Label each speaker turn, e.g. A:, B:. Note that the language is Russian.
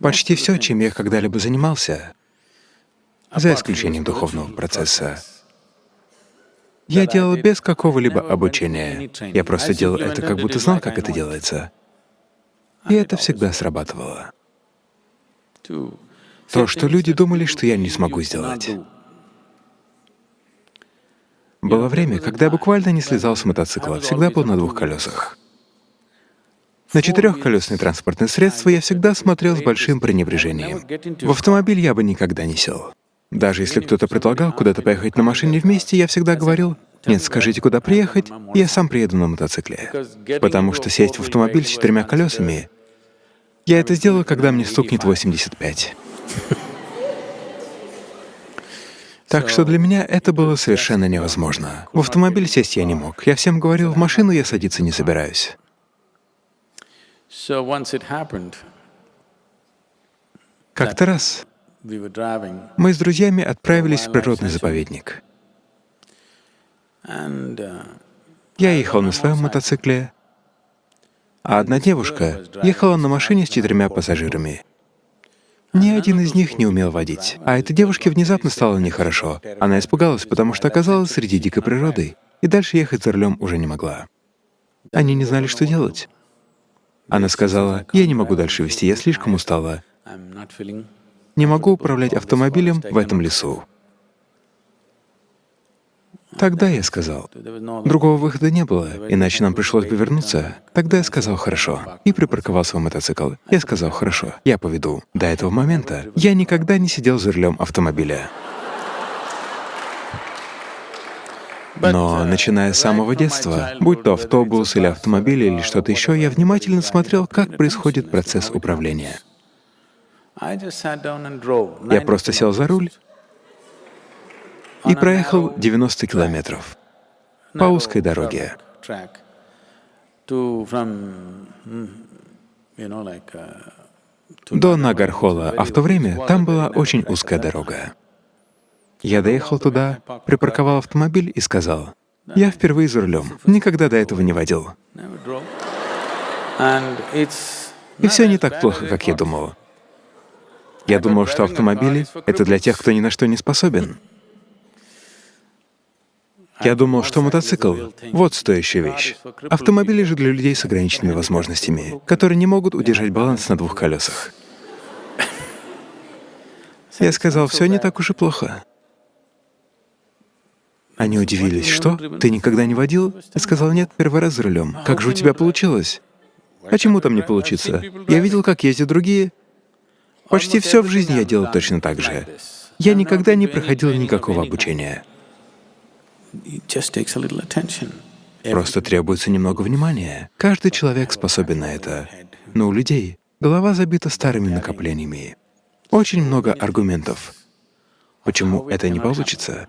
A: Почти все, чем я когда-либо занимался, за исключением духовного процесса, я делал без какого-либо обучения. Я просто делал это, как будто знал, как это делается. И это всегда срабатывало. То, что люди думали, что я не смогу сделать. Было время, когда я буквально не слезал с мотоцикла, всегда был на двух колесах. На четырехколесные транспортные средства я всегда смотрел с большим пренебрежением. В автомобиль я бы никогда не сел. Даже если кто-то предлагал куда-то поехать на машине вместе, я всегда говорил, «Нет, скажите, куда приехать, я сам приеду на мотоцикле». Потому что сесть в автомобиль с четырьмя колесами — я это сделаю, когда мне стукнет 85. Так что для меня это было совершенно невозможно. В автомобиль сесть я не мог. Я всем говорил, в машину я садиться не собираюсь. Как-то раз мы с друзьями отправились в природный заповедник.
B: Uh,
A: Я ехал на своем мотоцикле, а одна девушка ехала на машине с четырьмя пассажирами. Ни один из них не умел водить. А этой девушке внезапно стало нехорошо. Она испугалась, потому что оказалась среди дикой природы, и дальше ехать за рулем уже не могла. Они не знали, что делать. Она сказала, «Я не могу дальше вести, я слишком устала. Не могу управлять автомобилем в этом лесу». Тогда я сказал, другого выхода не было, иначе нам пришлось бы вернуться. Тогда я сказал «хорошо» и припарковал свой мотоцикл. Я сказал «хорошо, я поведу». До этого момента я никогда не сидел за рулем автомобиля. Но начиная с самого детства, будь то автобус или автомобиль или что-то еще, я внимательно смотрел, как происходит процесс управления. Я просто сел за руль и проехал 90 километров по узкой дороге. До Нагархола, а в то время там была очень узкая дорога. Я доехал туда, припарковал автомобиль и сказал, «Я впервые за рулем, никогда до этого не водил». И все не так плохо, как я думал. Я думал, что автомобили — это для тех, кто ни на что не способен. Я думал, что мотоцикл — вот стоящая вещь. Автомобили же для людей с ограниченными возможностями, которые не могут удержать баланс на двух колесах. Я сказал, все не так уж и плохо. Они удивились, что? Ты никогда не водил? Я сказал, нет, первый раз за рулем. Как же у тебя получилось? А чему там не получится? Я видел, как ездят другие. Почти все в жизни я делал точно так же. Я никогда не проходил никакого обучения. Просто требуется немного внимания. Каждый человек способен на это. Но у людей голова забита старыми накоплениями. Очень много аргументов. Почему это не получится?